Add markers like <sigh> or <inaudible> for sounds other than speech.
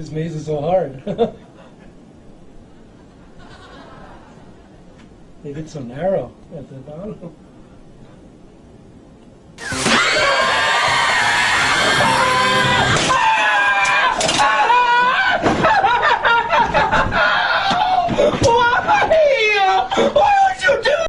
His maze is so hard. <laughs> they get so narrow at the bottom. Why?